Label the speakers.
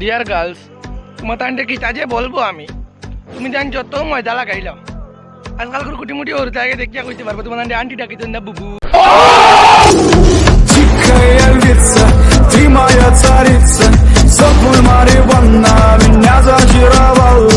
Speaker 1: Deer girls তোমার তান্ডে কি তাজে বলব আমি? তুমি জান যত ময়দা আজকাল আজকালকার কুটিমুটি ওর জায়গা দেখিয়া কইতে পারব তোমার তান্ডে আন্টি ডাকি না, বুবু।
Speaker 2: Дикая